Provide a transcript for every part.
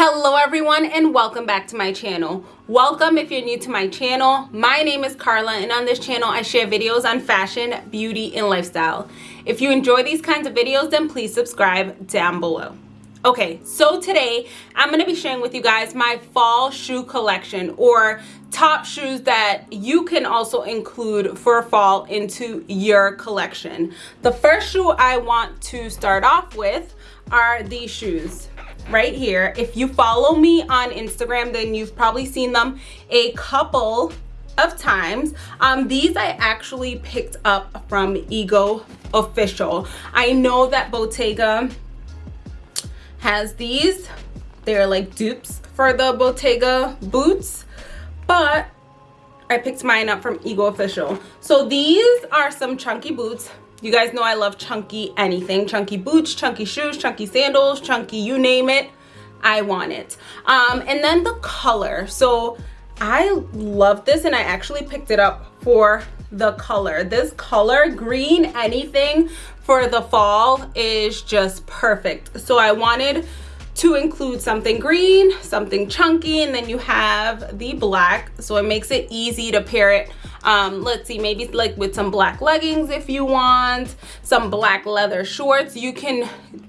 Hello everyone and welcome back to my channel. Welcome if you're new to my channel. My name is Carla and on this channel I share videos on fashion, beauty, and lifestyle. If you enjoy these kinds of videos then please subscribe down below. Okay, so today I'm going to be sharing with you guys my fall shoe collection or top shoes that you can also include for fall into your collection. The first shoe I want to start off with are these shoes right here. If you follow me on Instagram, then you've probably seen them a couple of times. Um, these I actually picked up from Ego Official. I know that Bottega has these. They're like dupes for the Bottega boots, but I picked mine up from Ego Official. So these are some chunky boots. You guys know I love chunky anything. Chunky boots, chunky shoes, chunky sandals, chunky you name it. I want it. Um, and then the color. So I love this and I actually picked it up for the color. This color, green anything for the fall is just perfect. So I wanted to include something green, something chunky, and then you have the black. So it makes it easy to pair it um let's see maybe like with some black leggings if you want some black leather shorts. You can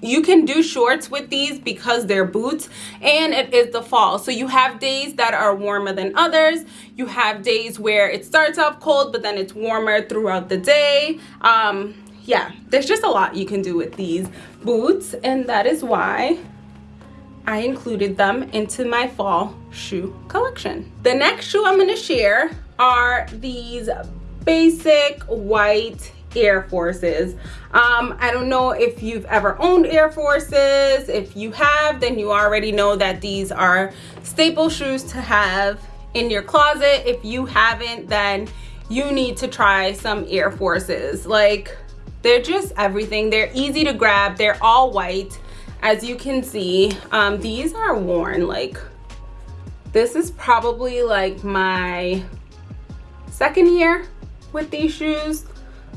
you can do shorts with these because they're boots and it is the fall. So you have days that are warmer than others. You have days where it starts off cold but then it's warmer throughout the day. Um yeah there's just a lot you can do with these boots and that is why I included them into my fall shoe collection. The next shoe I'm going to share are these basic white Air Forces. Um, I don't know if you've ever owned Air Forces. If you have, then you already know that these are staple shoes to have in your closet. If you haven't, then you need to try some Air Forces. Like, they're just everything. They're easy to grab. They're all white. As you can see, um, these are worn. Like, this is probably like my second year with these shoes.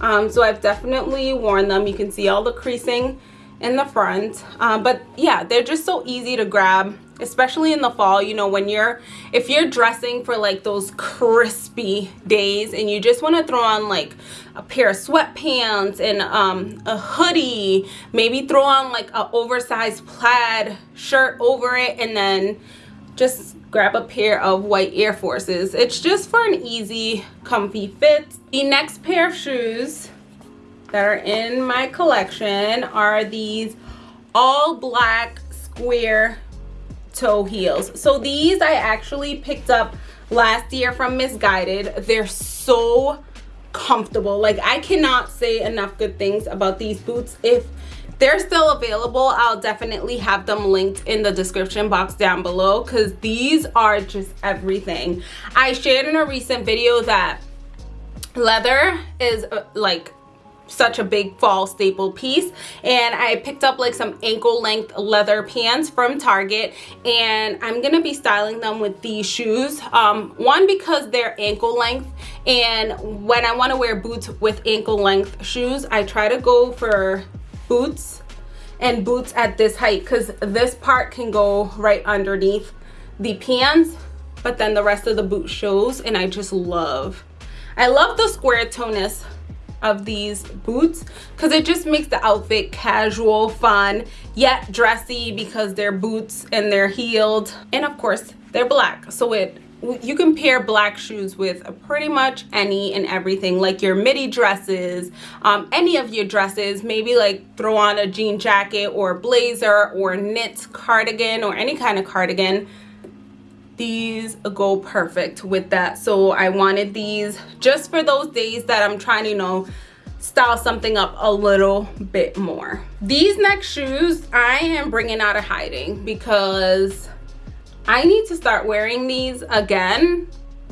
Um, so I've definitely worn them. You can see all the creasing in the front. Um, but yeah they're just so easy to grab especially in the fall you know when you're if you're dressing for like those crispy days and you just want to throw on like a pair of sweatpants and um, a hoodie maybe throw on like a oversized plaid shirt over it and then just grab a pair of white Air Forces. It's just for an easy, comfy fit. The next pair of shoes that are in my collection are these all black square toe heels. So these I actually picked up last year from Missguided They're so comfortable. Like I cannot say enough good things about these boots. If they're still available i'll definitely have them linked in the description box down below because these are just everything i shared in a recent video that leather is uh, like such a big fall staple piece. And I picked up like some ankle length leather pants from Target. And I'm gonna be styling them with these shoes. Um, one because they're ankle length. And when I want to wear boots with ankle length shoes I try to go for boots and boots at this height because this part can go right underneath the pants but then the rest of the boot shows and I just love I love the square tonus of these boots because it just makes the outfit casual fun yet dressy because they're boots and they're heeled. And of course they're black. So it you can pair black shoes with pretty much any and everything like your midi dresses um, any of your dresses maybe like throw on a jean jacket or blazer or knit cardigan or any kind of cardigan these go perfect with that so i wanted these just for those days that i'm trying to you know style something up a little bit more these next shoes i am bringing out of hiding because I need to start wearing these again.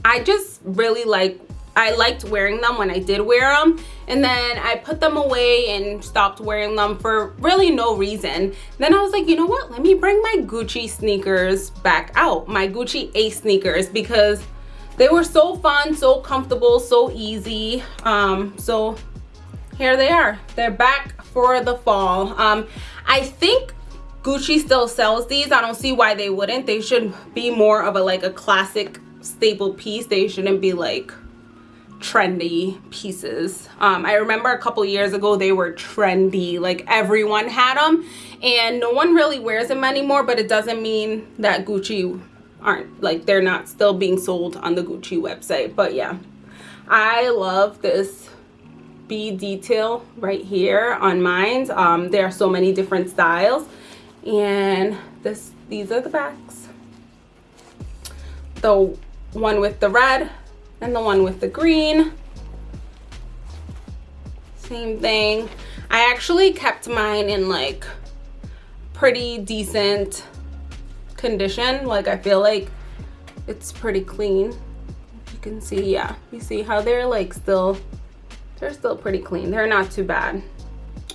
I just really like I liked wearing them when I did wear them and then I put them away and stopped wearing them for really no reason. Then I was like, you know what? Let me bring my Gucci sneakers back out, my Gucci Ace sneakers because they were so fun, so comfortable, so easy. Um, so here they are. They're back for the fall. Um, I think Gucci still sells these. I don't see why they wouldn't. They should be more of a like a classic staple piece. They shouldn't be like trendy pieces. Um, I remember a couple years ago they were trendy. Like everyone had them and no one really wears them anymore but it doesn't mean that Gucci aren't like they're not still being sold on the Gucci website. But yeah, I love this bead detail right here on mine. Um, there are so many different styles and this these are the backs. The one with the red and the one with the green. Same thing. I actually kept mine in like pretty decent condition. Like I feel like it's pretty clean. You can see, yeah, you see how they're like still, they're still pretty clean. They're not too bad.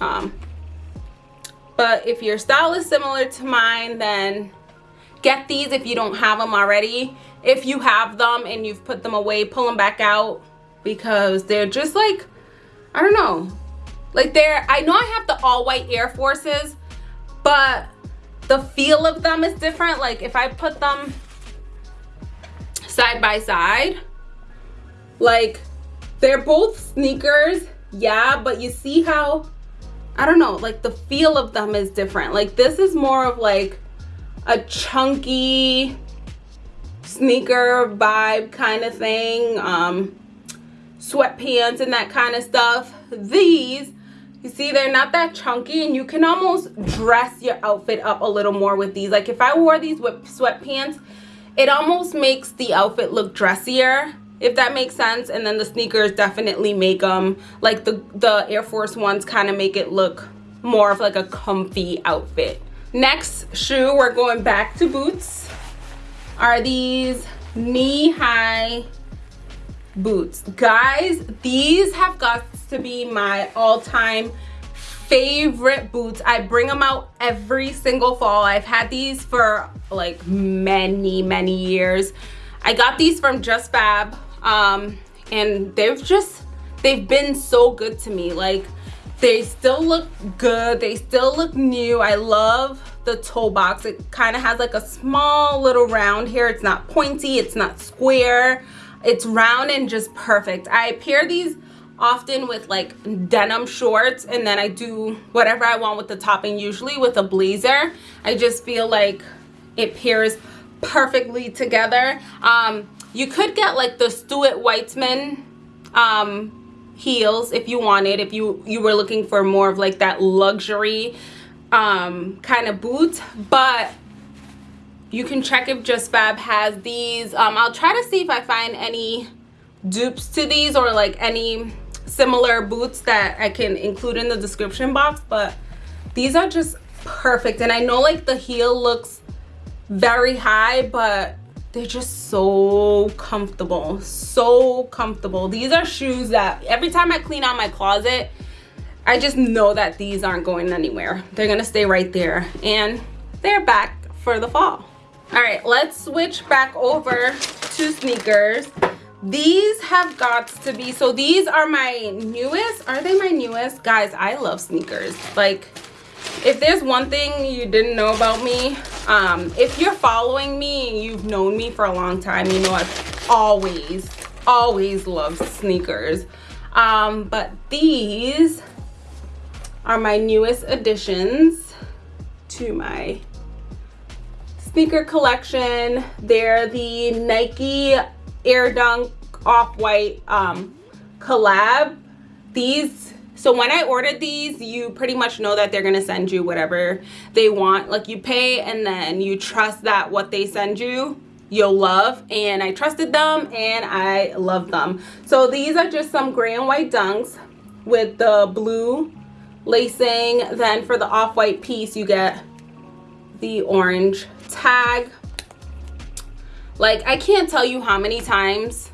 Um, but if your style is similar to mine, then get these if you don't have them already. If you have them and you've put them away, pull them back out because they're just like, I don't know. Like they're, I know I have the all white Air Forces, but the feel of them is different. Like if I put them side by side, like they're both sneakers, yeah, but you see how, I don't know, like the feel of them is different. Like this is more of like a chunky sneaker vibe kind of thing. Um, sweatpants and that kind of stuff. These you see they're not that chunky and you can almost dress your outfit up a little more with these like if i wore these with sweatpants it almost makes the outfit look dressier if that makes sense and then the sneakers definitely make them like the the air force ones kind of make it look more of like a comfy outfit next shoe we're going back to boots are these knee-high boots. Guys these have got to be my all-time favorite boots. I bring them out every single fall. I've had these for like many many years. I got these from JustFab um and they've just they've been so good to me. Like they still look good. They still look new. I love the toe box. It kind of has like a small little round here. It's not pointy. It's not square. It's round and just perfect. I pair these often with like denim shorts and then i do whatever i want with the topping usually with a blazer i just feel like it pairs perfectly together. Um you could get like the stuart weitzman um heels if you wanted if you you were looking for more of like that luxury um kind of boot but you can check if JustFab has these. Um i'll try to see if i find any dupes to these or like any similar boots that i can include in the description box. But these are just perfect. And i know like the heel looks very high but they're just so comfortable so comfortable. These are shoes that every time i clean out my closet i just know that these aren't going anywhere. They're gonna stay right there and they're back for the fall. All right let's switch back over to sneakers. These have got to be so these are my newest are they my newest? Guys i love sneakers. Like if there's one thing you didn't know about me um if you're following me you've known me for a long time you know i've always always loved sneakers um but these are my newest additions to my sneaker collection. They're the Nike Air Dunk Off-White um, collab. These, so when I ordered these, you pretty much know that they're to send you whatever they want. Like you pay and then you trust that what they send you you'll love and I trusted them and I love them. So these are just some gray and white dunks with the blue lacing. Then for the off-white piece you get the orange tag like i can't tell you how many times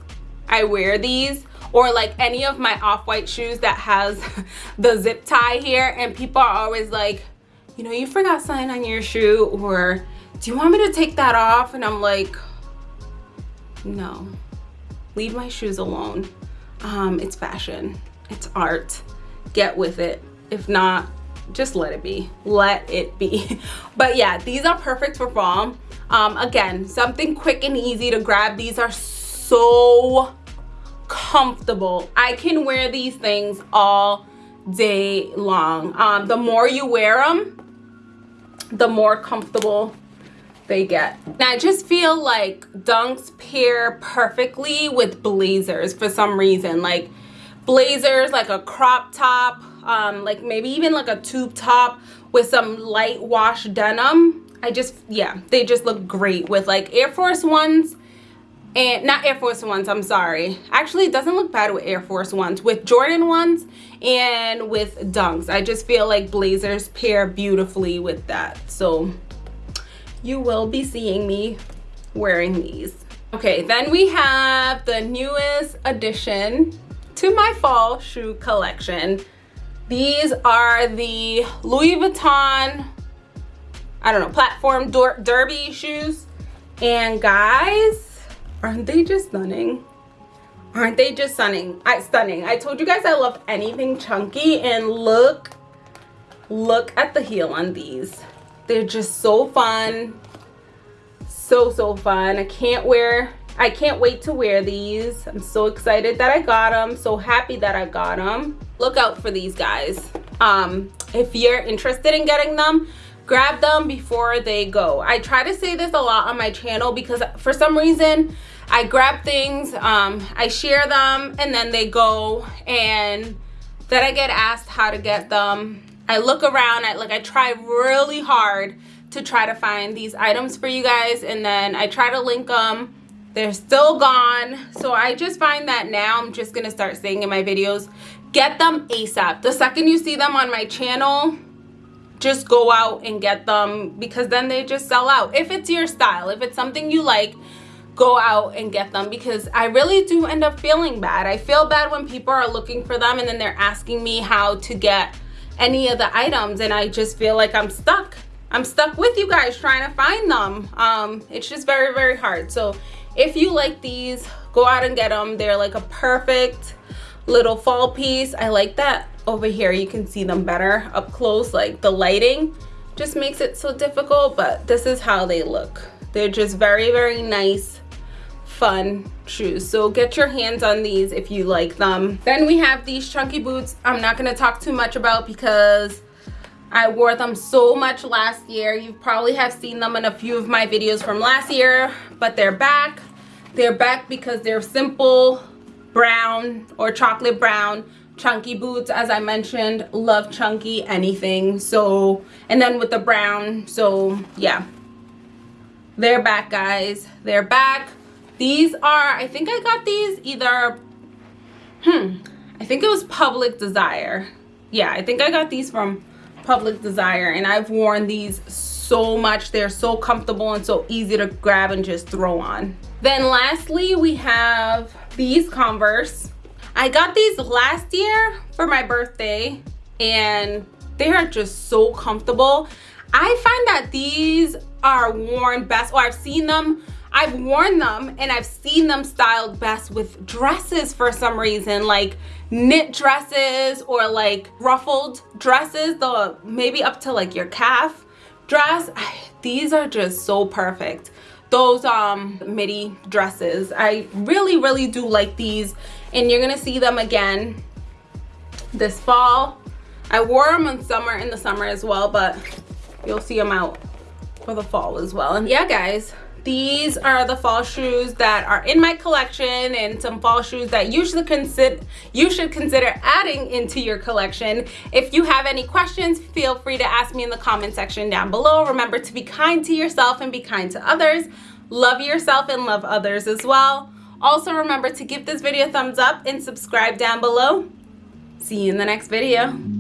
i wear these or like any of my off-white shoes that has the zip tie here. And people are always like you know you forgot something on your shoe or do you want me to take that off? And i'm like no. Leave my shoes alone. Um it's fashion. It's art. Get with it. If not just let it be. Let it be. But yeah these are perfect for fall. Um, again something quick and easy to grab. These are so comfortable i can wear these things all day long um, the more you wear them the more comfortable they get. And I just feel like dunks pair perfectly with blazers for some reason. Like blazers, like a crop top, um, like maybe even like a tube top with some light wash denim. I just, yeah, they just look great with like Air Force Ones and not Air Force Ones, I'm sorry. Actually, it doesn't look bad with Air Force Ones. With Jordan ones and with Dunks. I just feel like blazers pair beautifully with that. So you will be seeing me wearing these. Okay, then we have the newest addition to my fall shoe collection. These are the Louis Vuitton, I don't know, platform derby shoes. And guys, aren't they just stunning? Aren't they just stunning? I stunning. I told you guys I love anything chunky and look, look at the heel on these. They're just so fun. So, so fun. I can't wear, I can't wait to wear these. I'm so excited that I got them. So happy that I got them. Look out for these guys. Um, if you're interested in getting them, grab them before they go. I try to say this a lot on my channel because for some reason, I grab things, um, I share them, and then they go, and then I get asked how to get them I look around, I like I try really hard to try to find these items for you guys and then I try to link them. They're still gone. So I just find that now I'm just to start saying in my videos, get them ASAP. The second you see them on my channel, just go out and get them because then they just sell out. If it's your style, if it's something you like, go out and get them because I really do end up feeling bad. I feel bad when people are looking for them and then they're asking me how to get any of the items and I just feel like I'm stuck. I'm stuck with you guys trying to find them. Um, it's just very, very hard. So if you like these, go out and get them. They're like a perfect little fall piece. I like that over here. You can see them better up close. Like the lighting just makes it so difficult, but this is how they look. They're just very, very nice fun shoes. So get your hands on these if you like them. Then we have these chunky boots. I'm not going to talk too much about because i wore them so much last year. You probably have seen them in a few of my videos from last year but they're back. They're back because they're simple brown or chocolate brown chunky boots. As i mentioned love chunky anything. So and then with the brown so yeah. They're back guys. They're back these are, I think I got these either, hmm, I think it was Public Desire. Yeah, I think I got these from Public Desire and I've worn these so much. They're so comfortable and so easy to grab and just throw on. Then lastly, we have these Converse. I got these last year for my birthday and they are just so comfortable. I find that these are worn best, or I've seen them I've worn them and I've seen them styled best with dresses for some reason, like knit dresses or like ruffled dresses, the maybe up to like your calf dress. These are just so perfect. Those um midi dresses. I really, really do like these and you're gonna see them again this fall. I wore them in summer in the summer as well, but you'll see them out for the fall as well. And yeah, guys, these are the fall shoes that are in my collection and some fall shoes that you should consider you should consider adding into your collection. If you have any questions feel free to ask me in the comment section down below. Remember to be kind to yourself and be kind to others. Love yourself and love others as well. Also remember to give this video a thumbs up and subscribe down below. See you in the next video